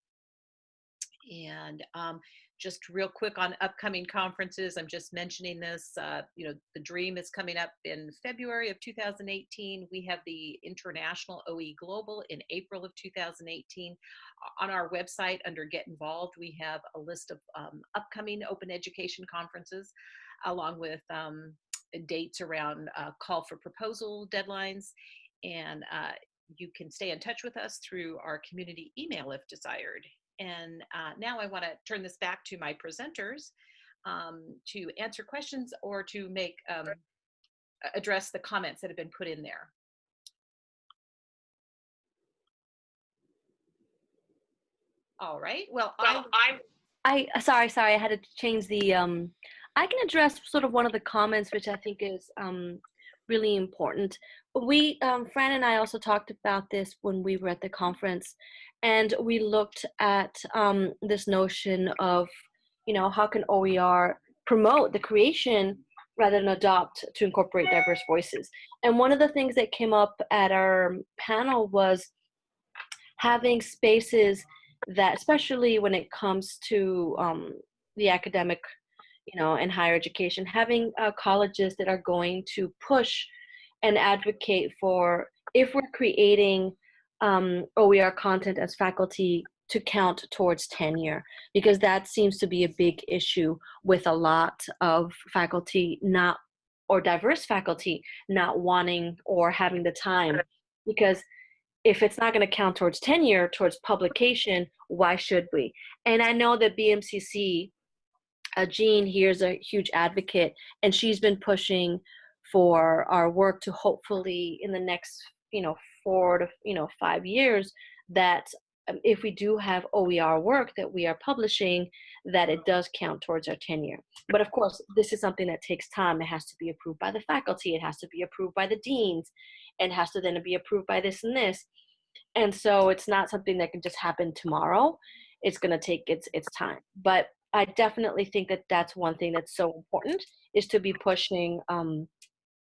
And um, just real quick on upcoming conferences, I'm just mentioning this, uh, you know, the DREAM is coming up in February of 2018. We have the International OE Global in April of 2018. On our website under Get Involved, we have a list of um, upcoming open education conferences along with um, dates around uh, call for proposal deadlines. And uh, you can stay in touch with us through our community email if desired. And uh, now I want to turn this back to my presenters um, to answer questions or to make um, address the comments that have been put in there. All right. Well, well I, I, I sorry, sorry, I had to change the. Um, I can address sort of one of the comments, which I think is um, really important. We, um, Fran and I also talked about this when we were at the conference, and we looked at um, this notion of, you know, how can OER promote the creation rather than adopt to incorporate diverse voices. And one of the things that came up at our panel was having spaces that, especially when it comes to um, the academic, you know, and higher education, having uh, colleges that are going to push and advocate for if we're creating um, OER content as faculty to count towards tenure because that seems to be a big issue with a lot of faculty not or diverse faculty not wanting or having the time because if it's not going to count towards tenure towards publication why should we? And i know that bmcc uh, jean here is a huge advocate and she's been pushing for our work to hopefully in the next you know four to you know five years that um, if we do have OER work that we are publishing, that it does count towards our tenure. But of course, this is something that takes time. It has to be approved by the faculty. It has to be approved by the deans. and has to then be approved by this and this. And so it's not something that can just happen tomorrow. It's going to take its its time. But I definitely think that that's one thing that's so important is to be pushing, um,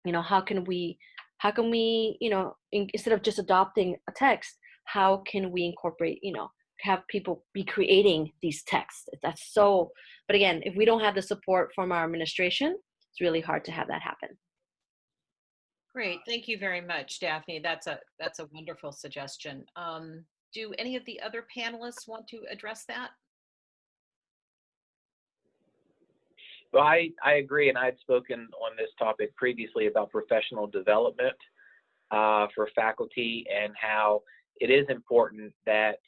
you know, how can we, how can we, you know, in, instead of just adopting a text, how can we incorporate, you know, have people be creating these texts? That's so, but again, if we don't have the support from our administration, it's really hard to have that happen. Great, thank you very much, Daphne. That's a that's a wonderful suggestion. Um, do any of the other panelists want to address that? Well, I, I agree, and I had spoken on this topic previously about professional development uh, for faculty and how it is important that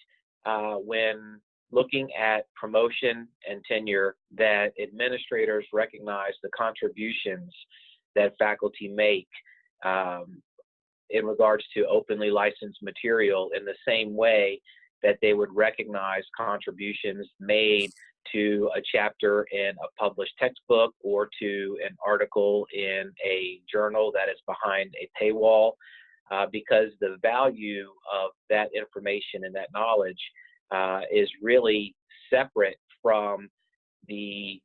uh, when looking at promotion and tenure, that administrators recognize the contributions that faculty make um, in regards to openly licensed material in the same way that they would recognize contributions made to a chapter in a published textbook or to an article in a journal that is behind a paywall, uh, because the value of that information and that knowledge uh, is really separate from the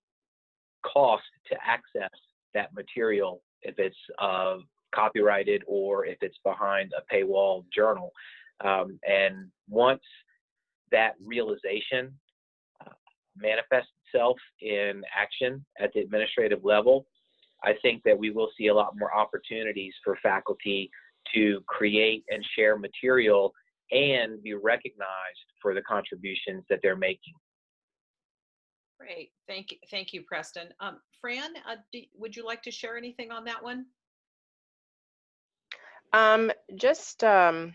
cost to access that material if it's uh, copyrighted or if it's behind a paywall journal. Um, and once that realization manifests itself in action at the administrative level, I think that we will see a lot more opportunities for faculty to create and share material and be recognized for the contributions that they're making. Great, thank you, thank you, Preston. Um, Fran, uh, do, would you like to share anything on that one? Um, just um,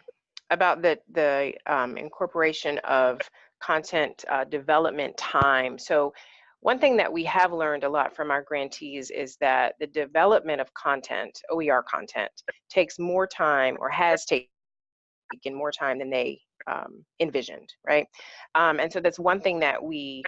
about the the um, incorporation of content uh, development time. So one thing that we have learned a lot from our grantees is that the development of content, OER content, takes more time or has taken more time than they um, envisioned, right? Um, and so that's one thing that we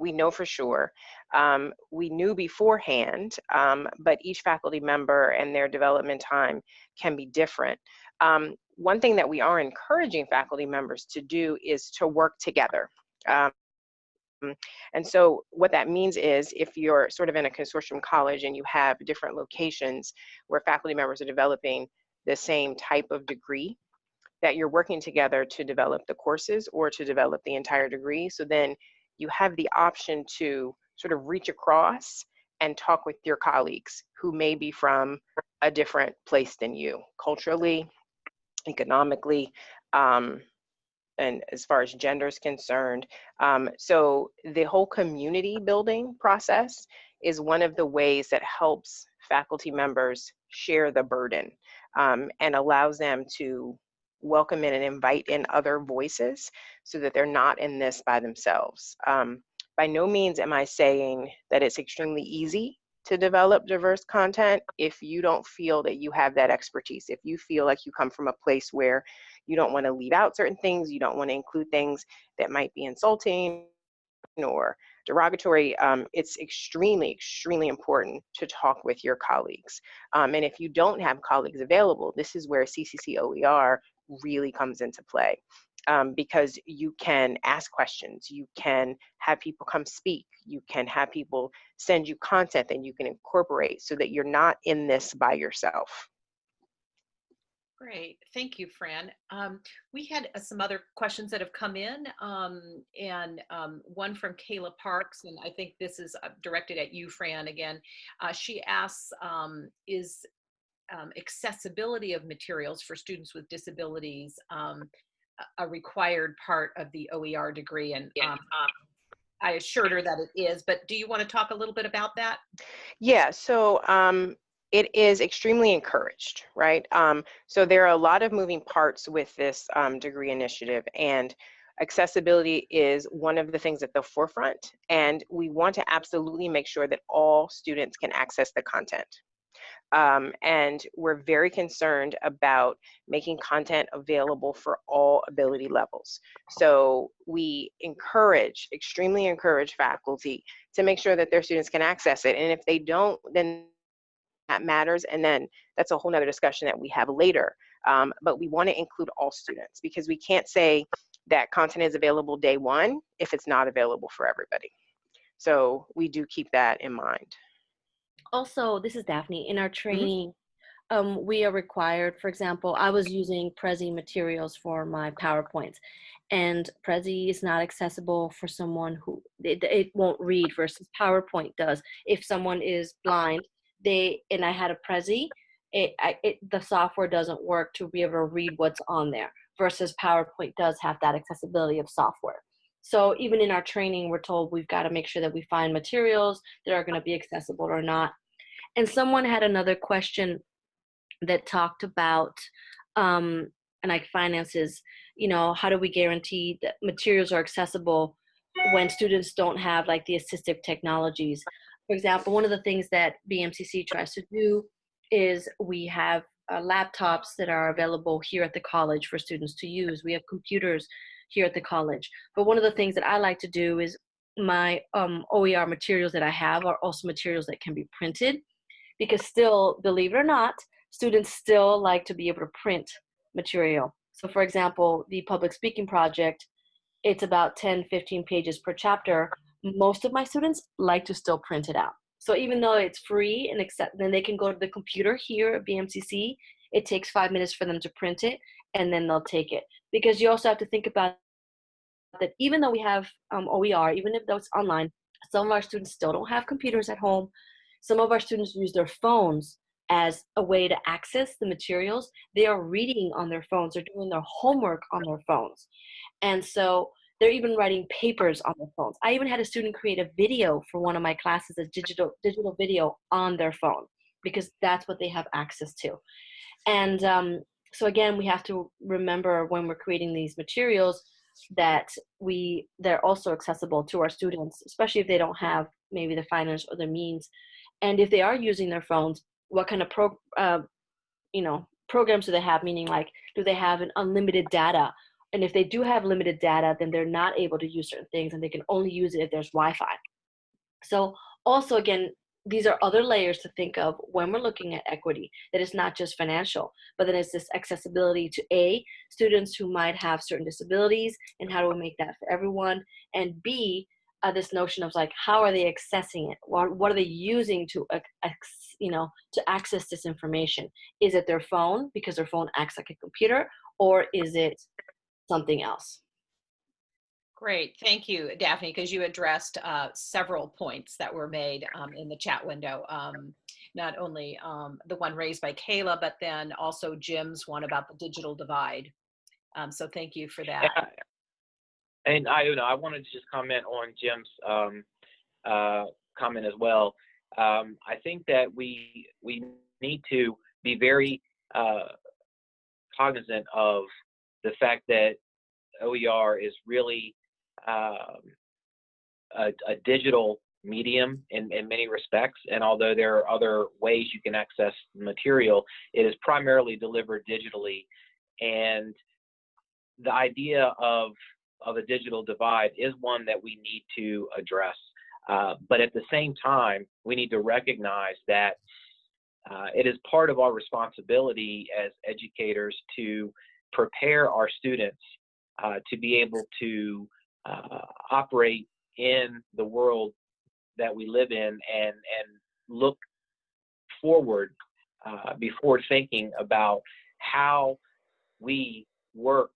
we know for sure. Um, we knew beforehand, um, but each faculty member and their development time can be different. Um, one thing that we are encouraging faculty members to do is to work together. Um, and so what that means is if you're sort of in a consortium college and you have different locations where faculty members are developing the same type of degree, that you're working together to develop the courses or to develop the entire degree. So then you have the option to sort of reach across and talk with your colleagues who may be from a different place than you, culturally, economically, um, and as far as gender is concerned. Um, so the whole community building process is one of the ways that helps faculty members share the burden um, and allows them to welcome in and invite in other voices so that they're not in this by themselves. Um, by no means am I saying that it's extremely easy to develop diverse content if you don't feel that you have that expertise. If you feel like you come from a place where you don't want to leave out certain things, you don't want to include things that might be insulting or derogatory, um, it's extremely, extremely important to talk with your colleagues. Um, and if you don't have colleagues available, this is where CCC OER really comes into play um, because you can ask questions, you can have people come speak, you can have people send you content that you can incorporate so that you're not in this by yourself. Great, thank you, Fran. Um, we had uh, some other questions that have come in, um, and um, one from Kayla Parks, and I think this is uh, directed at you, Fran, again. Uh, she asks, um, is um, accessibility of materials for students with disabilities um, a required part of the OER degree? And um, I assured her that it is, but do you want to talk a little bit about that? Yeah, so um, it is extremely encouraged, right? Um, so there are a lot of moving parts with this um, degree initiative and accessibility is one of the things at the forefront and we want to absolutely make sure that all students can access the content, um, and we're very concerned about making content available for all ability levels. So we encourage, extremely encourage faculty to make sure that their students can access it. And if they don't, then that matters. And then that's a whole nother discussion that we have later. Um, but we wanna include all students because we can't say that content is available day one if it's not available for everybody. So we do keep that in mind. Also, this is Daphne. In our Mm-hmm. training, um, we are required, for example, I was using Prezi materials for my PowerPoints, and Prezi is not accessible for someone who it, it won't read versus PowerPoint does. If someone is blind, they and I had a Prezi, it, I, it the software doesn't work to be able to read what's on there versus PowerPoint does have that accessibility of software. So even in our training, we're told we've got to make sure that we find materials that are going to be accessible or not. And someone had another question that talked about um, and like finances. You know, how do we guarantee that materials are accessible when students don't have like the assistive technologies? For example, one of the things that BMCC tries to do is we have uh, laptops that are available here at the college for students to use. We have computers here at the college. But one of the things that I like to do is my um, OER materials that I have are also materials that can be printed because still, believe it or not, students still like to be able to print material. So for example, the public speaking project, it's about 10, 15 pages per chapter. Most of my students like to still print it out. So even though it's free and accept, then they can go to the computer here at BMCC. It takes five minutes for them to print it, and then they'll take it. Because you also have to think about that even though we have um, OER, even if that's online, some of our students still don't have computers at home. Some of our students use their phones as a way to access the materials. They are reading on their phones, they're doing their homework on their phones. And so they're even writing papers on their phones. I even had a student create a video for one of my classes, a digital digital video on their phone, because that's what they have access to. And um, so again, we have to remember when we're creating these materials that we they're also accessible to our students, especially if they don't have maybe the finance or the means. And if they are using their phones, what kind of pro, uh, you know, programs do they have? Meaning, like, do they have an unlimited data? And if they do have limited data, then they're not able to use certain things, and they can only use it if there's Wi-Fi. So also, again, these are other layers to think of when we're looking at equity that is not just financial but then it's this accessibility to a students who might have certain disabilities and how do we make that for everyone? And b uh, this notion of like how are they accessing it? What, what are they using to uh, you know to access this information? Is it their phone because their phone acts like a computer or is it something else Great, thank you, Daphne, because you addressed uh, several points that were made um, in the chat window. Um, not only um, the one raised by Kayla, but then also Jim's one about the digital divide. Um, so thank you for that. Yeah. And know, I wanted to just comment on Jim's um, uh, comment as well. Um, I think that we we need to be very uh, cognizant of the fact that OER is really um, a, a, digital medium in, in many respects. And although there are other ways you can access material, it is primarily delivered digitally. And the idea of, of a digital divide is one that we need to address. Uh, but at the same time, we need to recognize that uh, it is part of our responsibility as educators to prepare our students uh, to be able to uh, operate in the world that we live in and and look forward uh, before thinking about how we work,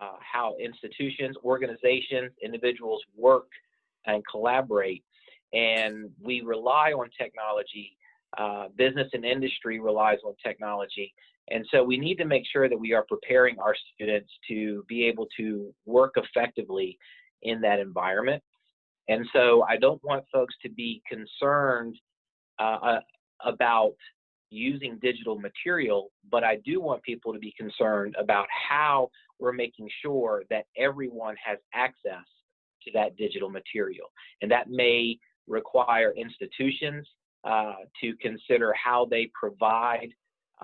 uh, how institutions, organizations, individuals work and collaborate. And we rely on technology. Uh, business and industry relies on technology. And so we need to make sure that we are preparing our students to be able to work effectively in that environment. And so I don't want folks to be concerned uh, uh, about using digital material, but I do want people to be concerned about how we're making sure that everyone has access to that digital material. And that may require institutions uh, to consider how they provide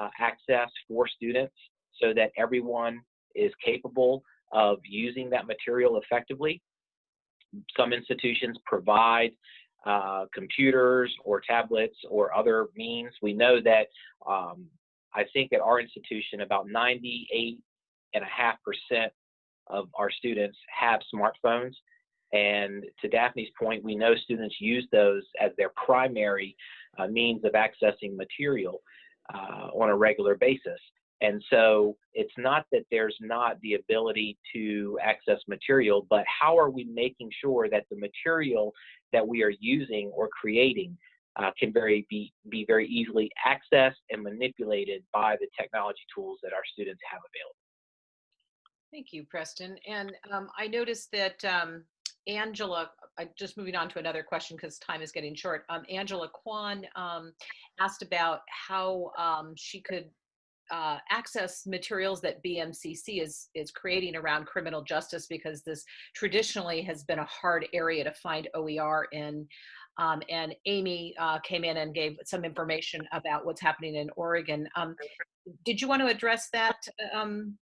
uh, access for students so that everyone is capable of using that material effectively. Some institutions provide uh, computers or tablets or other means. We know that um, I think at our institution about 98 and a half percent of our students have smartphones. And to Daphne's point, we know students use those as their primary uh, means of accessing material uh, on a regular basis. And so it's not that there's not the ability to access material, but how are we making sure that the material that we are using or creating uh, can very be, be very easily accessed and manipulated by the technology tools that our students have available. Thank you, Preston. And um, I noticed that um, Angela, I, just moving on to another question because time is getting short. Um, Angela Kwan um, asked about how um, she could uh, access materials that BMCC is is creating around criminal justice because this traditionally has been a hard area to find OER in. Um, and Amy uh, came in and gave some information about what's happening in Oregon. Um, did you want to address that, um,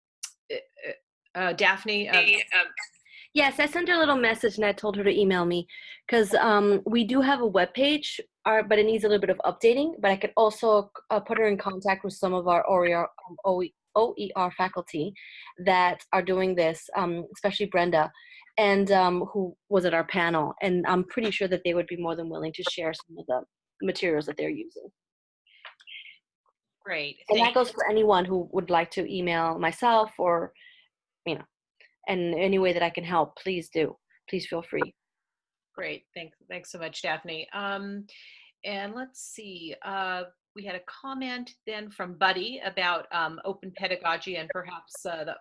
uh, Daphne? Yes, I sent her a little message and I told her to email me because um, we do have a web page, uh, but it needs a little bit of updating. But I could also uh, put her in contact with some of our OER, um, OER faculty that are doing this, um, especially Brenda, and um, who was at our panel. And I'm pretty sure that they would be more than willing to share some of the materials that they're using. Great. And Thank that goes for anyone who would like to email myself or, you know, and any way that I can help, please do. Please feel free. Great. Thanks. Thanks so much, Daphne. Um, and let's see. Uh, we had a comment then from Buddy about um, open pedagogy and perhaps uh, the,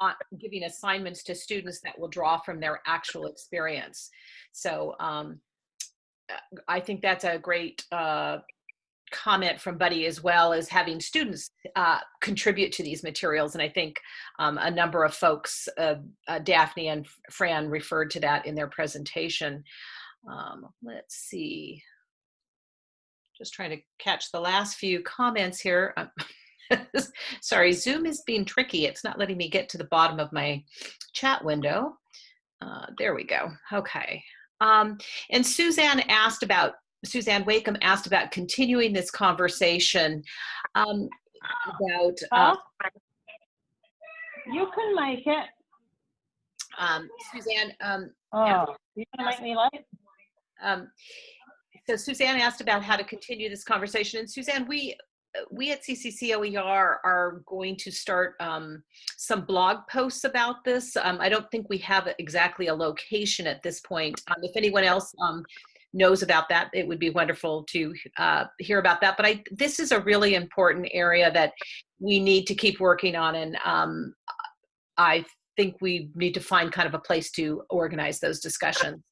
uh, giving assignments to students that will draw from their actual experience. So um, I think that's a great uh, comment from Buddy as well as having students uh, contribute to these materials. And I think um, a number of folks, uh, uh, Daphne and Fran referred to that in their presentation. Um, let's see. Just trying to catch the last few comments here. Sorry, Zoom is being tricky. It's not letting me get to the bottom of my chat window. Uh, there we go. Okay. Um, and Suzanne asked about Suzanne Wakeham asked about continuing this conversation um, about. Uh, you can make it. um, Suzanne, um, Oh, you gonna make me late? um, so Suzanne asked about how to continue this conversation, and Suzanne, we we at CCCOER are going to start um, some blog posts about this. Um, I don't think we have exactly a location at this point. Um, if anyone else um, knows about that, it would be wonderful to uh, hear about that. But I, this is a really important area that we need to keep working on, and um, I think we need to find kind of a place to organize those discussions.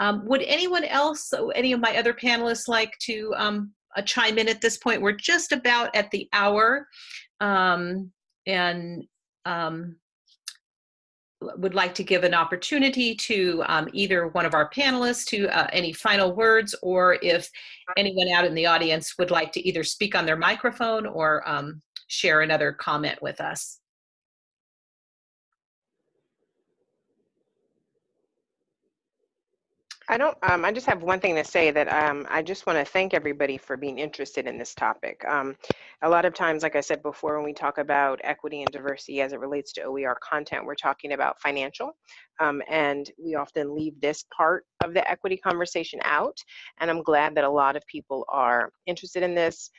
Um, would anyone else, any of my other panelists, like to um, uh, chime in at this point? We're just about at the hour, um, and um, would like to give an opportunity to um, either one of our panelists to uh, any final words, or if anyone out in the audience would like to either speak on their microphone or um, share another comment with us. I don't, um, I just have one thing to say that um, I just want to thank everybody for being interested in this topic. Um, a lot of times, like I said before, when we talk about equity and diversity as it relates to OER content, we're talking about financial. Um, and we often leave this part of the equity conversation out. And I'm glad that a lot of people are interested in this,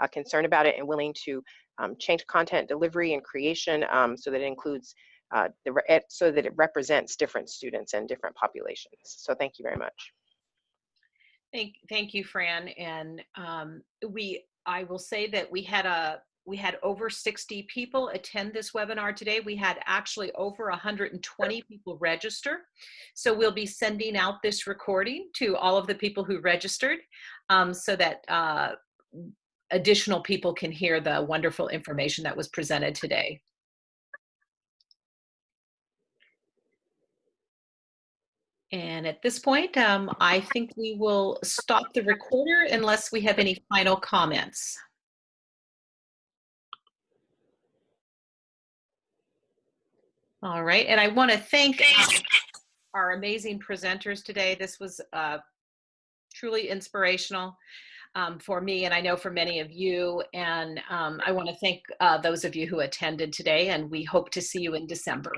uh, concerned about it, and willing to um, change content delivery and creation um, so that it includes uh, the, so that it represents different students and different populations. So thank you very much. Thank, thank you, Fran. And um, we, I will say that we had a, we had over 60 people attend this webinar today. We had actually over 120 people register. So we'll be sending out this recording to all of the people who registered um, so that uh, additional people can hear the wonderful information that was presented today. And at this point, um, I think we will stop the recorder unless we have any final comments. All right, and I want to thank um, our amazing presenters today. This was uh, truly inspirational um, for me, and I know for many of you. And um, I want to thank uh, those of you who attended today, and we hope to see you in December.